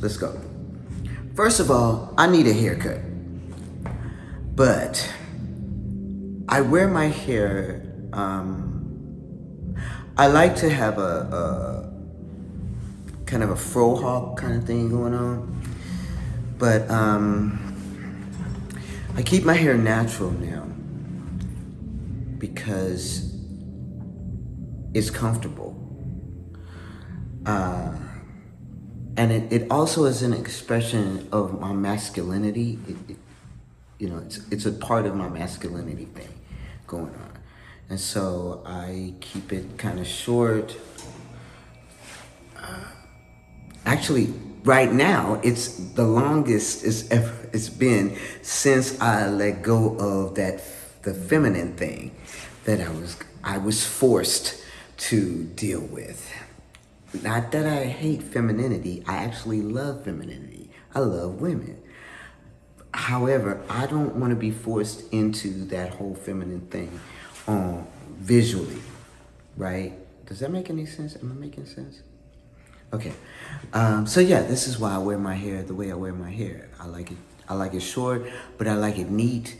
let's go. First of all, I need a haircut. But I wear my hair, um, I like to have a, a kind of a fro hawk kind of thing going on. But um, I keep my hair natural now because it's comfortable. Uh, and it, it also is an expression of my masculinity. It, it, you know, it's, it's a part of my masculinity thing going on. And so I keep it kind of short. Uh, actually, right now, it's the longest it's ever it's been since I let go of that the feminine thing that I was I was forced to deal with. Not that I hate femininity, I actually love femininity. I love women. However, I don't want to be forced into that whole feminine thing um, visually, right? Does that make any sense? Am I making sense? Okay. Um, so yeah, this is why I wear my hair the way I wear my hair. I like it. I like it short, but I like it neat.